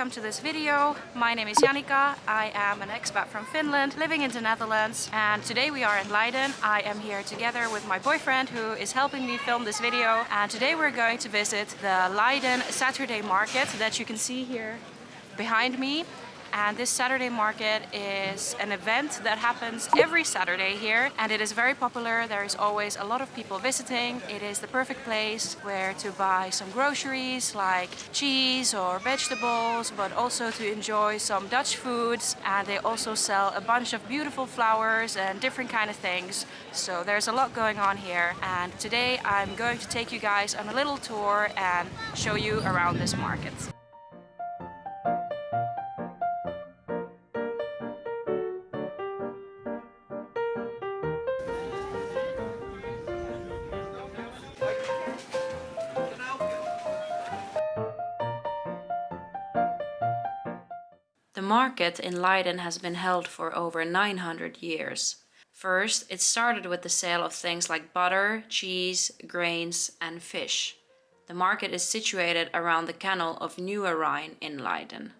welcome to this video. My name is Janika. I am an expat from Finland living in the Netherlands and today we are in Leiden. I am here together with my boyfriend who is helping me film this video and today we're going to visit the Leiden Saturday market that you can see here behind me and this Saturday market is an event that happens every Saturday here and it is very popular. There is always a lot of people visiting. It is the perfect place where to buy some groceries like cheese or vegetables but also to enjoy some Dutch foods and they also sell a bunch of beautiful flowers and different kind of things. So there's a lot going on here and today I'm going to take you guys on a little tour and show you around this market. Market in Leiden has been held for over 900 years. First, it started with the sale of things like butter, cheese, grains and fish. The market is situated around the canal of Nieuwe Rijn in Leiden.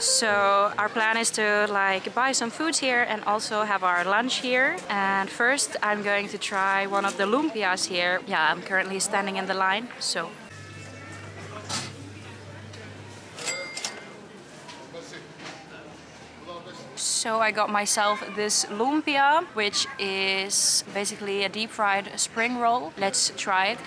So our plan is to like buy some foods here and also have our lunch here. And first I'm going to try one of the lumpias here. Yeah, I'm currently standing in the line, so. So I got myself this lumpia, which is basically a deep fried spring roll. Let's try it.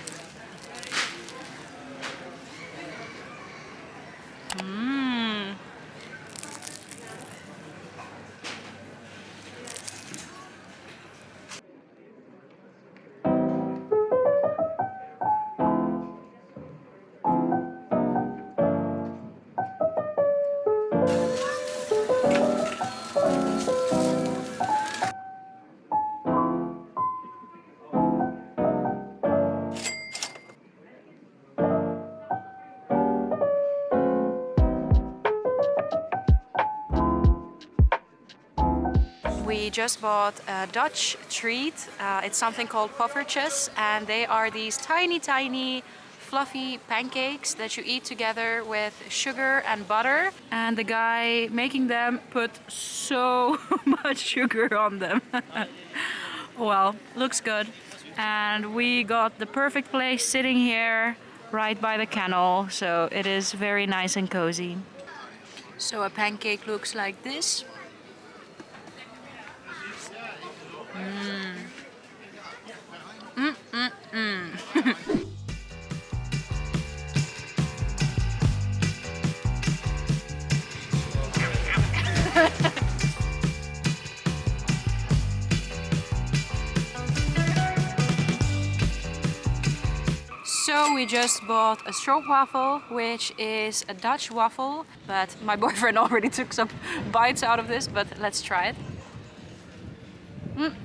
We just bought a Dutch treat. Uh, it's something called poffertjes and they are these tiny, tiny fluffy pancakes that you eat together with sugar and butter. And the guy making them put so much sugar on them. well, looks good. And we got the perfect place sitting here right by the canal. So it is very nice and cozy. So a pancake looks like this. We just bought a stroopwafel, which is a Dutch waffle, but my boyfriend already took some bites out of this, but let's try it. Mm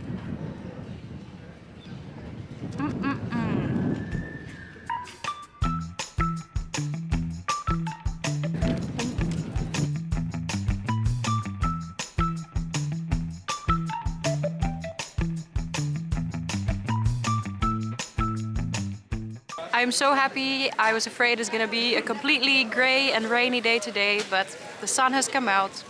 I'm so happy. I was afraid it's gonna be a completely grey and rainy day today, but the sun has come out.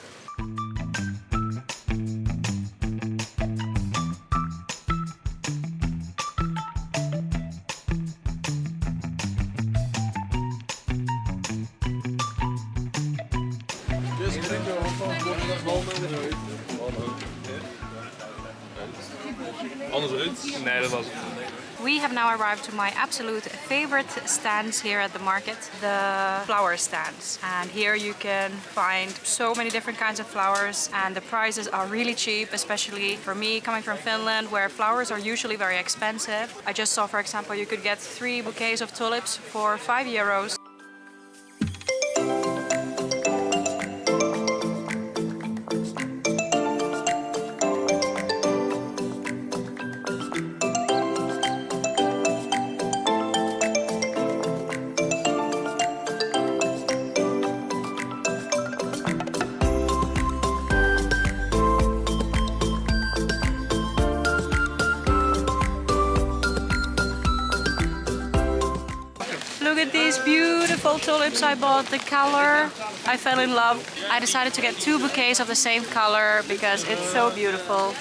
Anders Nee, dat was het. We have now arrived to my absolute favorite stands here at the market, the flower stands. And here you can find so many different kinds of flowers and the prices are really cheap, especially for me coming from Finland where flowers are usually very expensive. I just saw, for example, you could get three bouquets of tulips for five euros. These beautiful tulips I bought. The color, I fell in love. I decided to get two bouquets of the same color because it's so beautiful.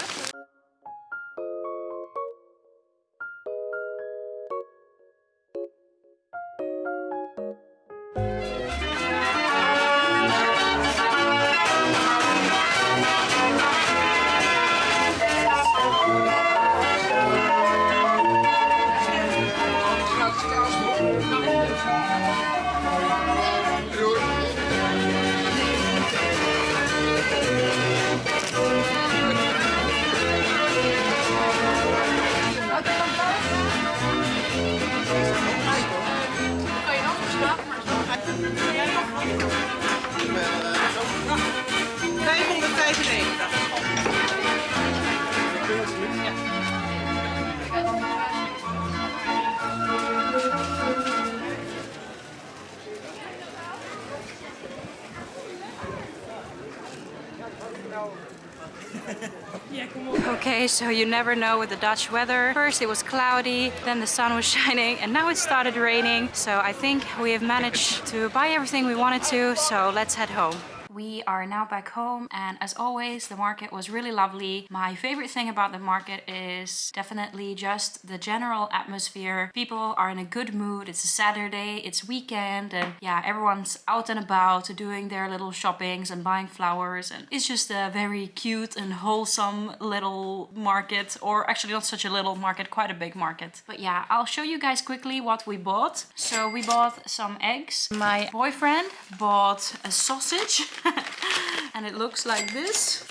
Okay, so you never know with the Dutch weather. First it was cloudy, then the sun was shining, and now it started raining. So I think we have managed to buy everything we wanted to, so let's head home. We are now back home and as always the market was really lovely. My favorite thing about the market is definitely just the general atmosphere. People are in a good mood. It's a Saturday, it's weekend and yeah everyone's out and about doing their little shoppings and buying flowers and it's just a very cute and wholesome little market or actually not such a little market, quite a big market. But yeah, I'll show you guys quickly what we bought. So we bought some eggs. My boyfriend bought a sausage and it looks like this.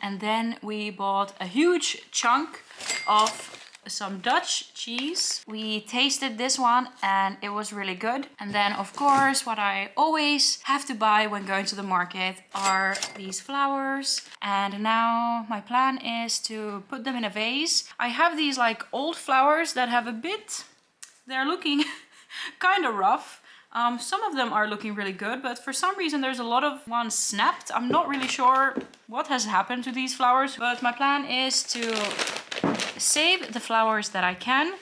And then we bought a huge chunk of some Dutch cheese. We tasted this one and it was really good. And then of course what I always have to buy when going to the market are these flowers. And now my plan is to put them in a vase. I have these like old flowers that have a bit, they're looking kind of rough. Um, some of them are looking really good, but for some reason there's a lot of ones snapped. I'm not really sure what has happened to these flowers, but my plan is to save the flowers that I can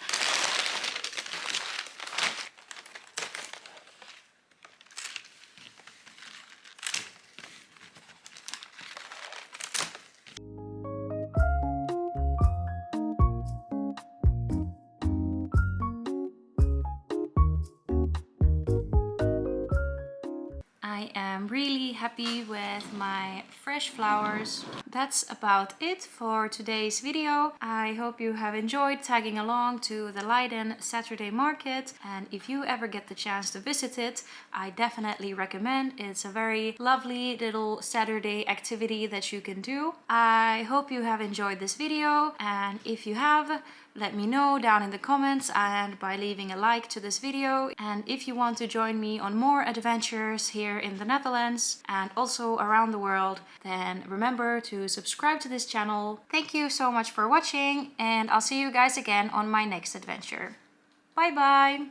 I am really happy with my fresh flowers. That's about it for today's video. I hope you have enjoyed tagging along to the Leiden Saturday market and if you ever get the chance to visit it, I definitely recommend. It's a very lovely little Saturday activity that you can do. I hope you have enjoyed this video and if you have, let me know down in the comments and by leaving a like to this video. And if you want to join me on more adventures here in the Netherlands and also around the world, then remember to subscribe to this channel. Thank you so much for watching and I'll see you guys again on my next adventure. Bye bye!